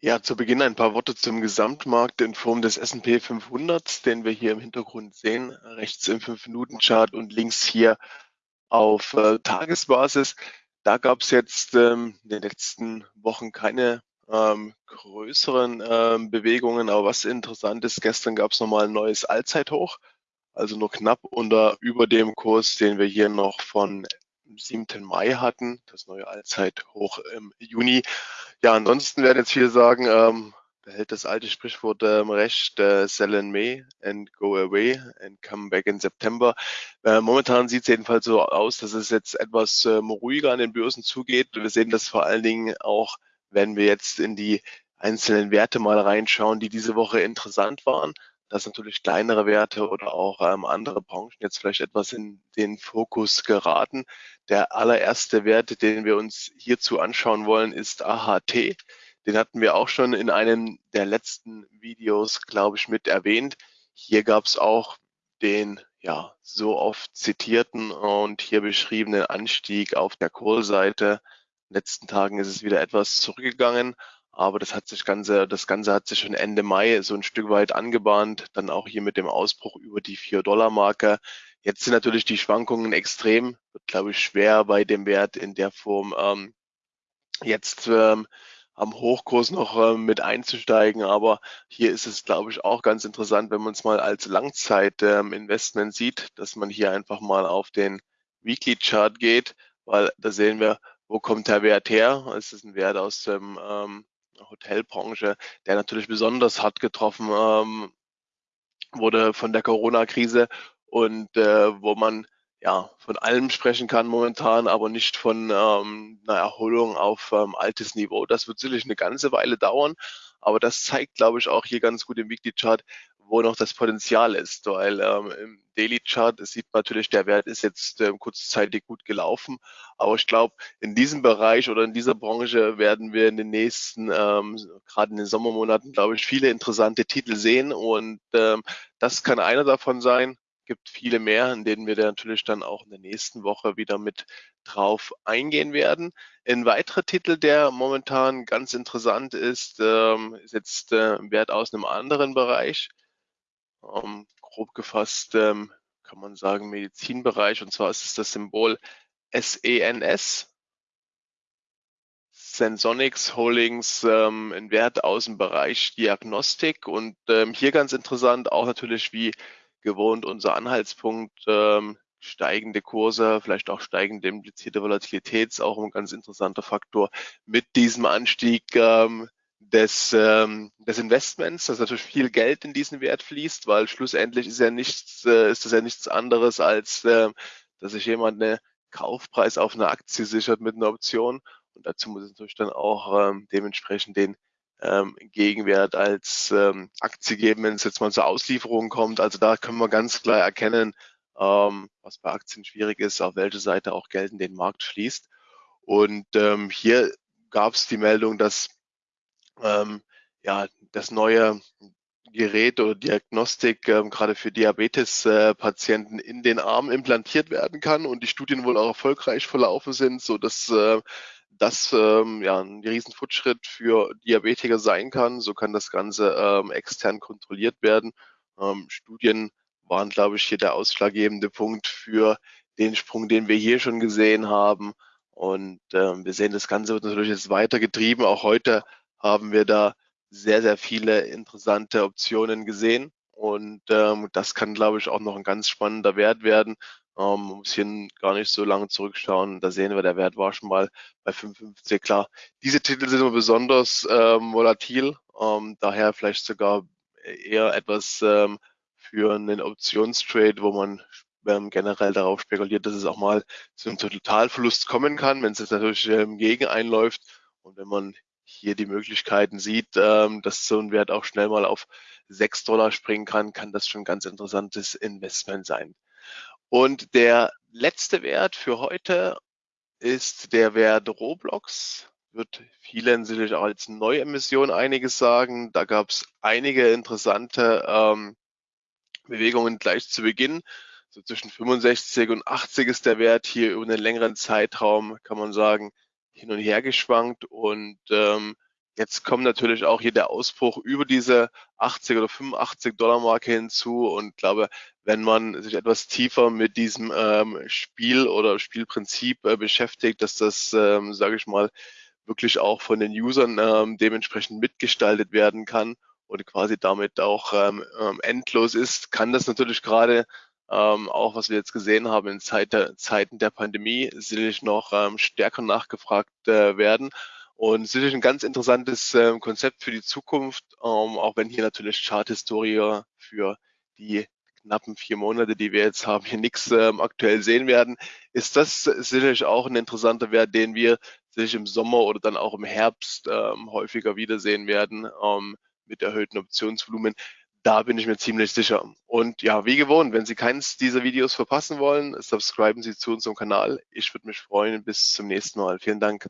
Ja, zu Beginn ein paar Worte zum Gesamtmarkt in Form des S&P 500, den wir hier im Hintergrund sehen, rechts im 5-Minuten-Chart und links hier auf äh, Tagesbasis. Da gab es jetzt ähm, in den letzten Wochen keine ähm, größeren ähm, Bewegungen, aber was interessant ist, gestern gab es nochmal ein neues Allzeithoch, also nur knapp unter über dem Kurs, den wir hier noch von 7. Mai hatten, das neue Allzeithoch im Juni. Ja, ansonsten werden jetzt viele sagen, ähm, behält das alte Sprichwort ähm, recht, äh, sell in May and go away and come back in September. Äh, momentan sieht es jedenfalls so aus, dass es jetzt etwas ähm, ruhiger an den Börsen zugeht. Wir sehen das vor allen Dingen auch, wenn wir jetzt in die einzelnen Werte mal reinschauen, die diese Woche interessant waren dass natürlich kleinere Werte oder auch ähm, andere Branchen jetzt vielleicht etwas in den Fokus geraten. Der allererste Wert, den wir uns hierzu anschauen wollen, ist AHT. Den hatten wir auch schon in einem der letzten Videos, glaube ich, mit erwähnt. Hier gab es auch den ja so oft zitierten und hier beschriebenen Anstieg auf der Kohlseite. In den letzten Tagen ist es wieder etwas zurückgegangen, aber das hat sich Ganze, das Ganze hat sich schon Ende Mai so ein Stück weit angebahnt, dann auch hier mit dem Ausbruch über die 4-Dollar-Marke. Jetzt sind natürlich die Schwankungen extrem, wird glaube ich schwer bei dem Wert in der Form ähm, jetzt ähm, am Hochkurs noch ähm, mit einzusteigen. Aber hier ist es, glaube ich, auch ganz interessant, wenn man es mal als Langzeit-Investment ähm, sieht, dass man hier einfach mal auf den Weekly Chart geht, weil da sehen wir, wo kommt der Wert her? Es ist ein Wert aus dem ähm, Hotelbranche, der natürlich besonders hart getroffen ähm, wurde von der Corona-Krise und äh, wo man ja von allem sprechen kann momentan, aber nicht von ähm, einer Erholung auf ähm, altes Niveau. Das wird sicherlich eine ganze Weile dauern, aber das zeigt, glaube ich, auch hier ganz gut im Weekly Chart, wo noch das Potenzial ist, weil ähm, im Daily Chart sieht man natürlich, der Wert ist jetzt ähm, kurzzeitig gut gelaufen, aber ich glaube, in diesem Bereich oder in dieser Branche werden wir in den nächsten, ähm, gerade in den Sommermonaten, glaube ich, viele interessante Titel sehen und ähm, das kann einer davon sein. Gibt viele mehr, in denen wir natürlich dann auch in der nächsten Woche wieder mit drauf eingehen werden. Ein weiterer Titel, der momentan ganz interessant ist, ähm, ist jetzt äh, Wert aus einem anderen Bereich ähm, grob gefasst ähm, kann man sagen Medizinbereich und zwar ist es das Symbol SENS. Sensonics Holdings, ähm, ein Wert aus dem Bereich Diagnostik und ähm, hier ganz interessant auch natürlich wie gewohnt unser Anhaltspunkt, ähm, steigende Kurse, vielleicht auch steigende implizierte Volatilität ist auch ein ganz interessanter Faktor. Mit diesem Anstieg ähm, des, ähm, des Investments, dass natürlich viel Geld in diesen Wert fließt, weil schlussendlich ist ja nichts, äh, ist das ja nichts anderes als, äh, dass sich jemand eine Kaufpreis auf eine Aktie sichert mit einer Option und dazu muss es natürlich dann auch ähm, dementsprechend den ähm, Gegenwert als ähm, Aktie geben, wenn es jetzt mal zur Auslieferung kommt. Also da können wir ganz klar erkennen, ähm, was bei Aktien schwierig ist, auf welche Seite auch Geld in den Markt fließt. Und ähm, hier gab es die Meldung, dass ähm, ja, das neue Gerät oder Diagnostik ähm, gerade für Diabetes-Patienten äh, in den Arm implantiert werden kann und die Studien wohl auch erfolgreich verlaufen sind, so dass äh, das ähm, ja ein Riesenfortschritt für Diabetiker sein kann. So kann das Ganze ähm, extern kontrolliert werden. Ähm, Studien waren, glaube ich, hier der ausschlaggebende Punkt für den Sprung, den wir hier schon gesehen haben. Und ähm, wir sehen, das Ganze wird natürlich jetzt weiter getrieben. Auch heute haben wir da sehr, sehr viele interessante Optionen gesehen. Und ähm, das kann, glaube ich, auch noch ein ganz spannender Wert werden. Ähm, man muss hier gar nicht so lange zurückschauen. Da sehen wir, der Wert war schon mal bei 55. Klar, diese Titel sind immer besonders ähm, volatil, ähm, daher vielleicht sogar eher etwas ähm, für einen Optionstrade, wo man ähm, generell darauf spekuliert, dass es auch mal zu einem Totalverlust kommen kann, wenn es jetzt natürlich ähm, gegen einläuft. Und wenn man hier die Möglichkeiten sieht, ähm, dass so ein Wert auch schnell mal auf 6 Dollar springen kann, kann das schon ein ganz interessantes Investment sein. Und der letzte Wert für heute ist der Wert Roblox. Wird vielen sicherlich auch als Neuemission einiges sagen. Da gab es einige interessante ähm, Bewegungen gleich zu Beginn. So zwischen 65 und 80 ist der Wert hier über einen längeren Zeitraum, kann man sagen, hin und her geschwankt und ähm, Jetzt kommt natürlich auch hier der Ausbruch über diese 80 oder 85 Dollar Marke hinzu und glaube, wenn man sich etwas tiefer mit diesem ähm, Spiel oder Spielprinzip äh, beschäftigt, dass das, ähm, sage ich mal, wirklich auch von den Usern ähm, dementsprechend mitgestaltet werden kann und quasi damit auch ähm, ähm, endlos ist, kann das natürlich gerade ähm, auch was wir jetzt gesehen haben in Zeit der, Zeiten der Pandemie, sicherlich noch ähm, stärker nachgefragt äh, werden. Und sicherlich ein ganz interessantes äh, Konzept für die Zukunft, ähm, auch wenn hier natürlich Charthistorie für die knappen vier Monate, die wir jetzt haben, hier nichts ähm, aktuell sehen werden, ist das sicherlich auch ein interessanter Wert, den wir sich im Sommer oder dann auch im Herbst ähm, häufiger wiedersehen werden ähm, mit erhöhten Optionsvolumen. Da bin ich mir ziemlich sicher. Und ja, wie gewohnt, wenn Sie keines dieser Videos verpassen wollen, subscriben Sie zu unserem Kanal. Ich würde mich freuen. Bis zum nächsten Mal. Vielen Dank.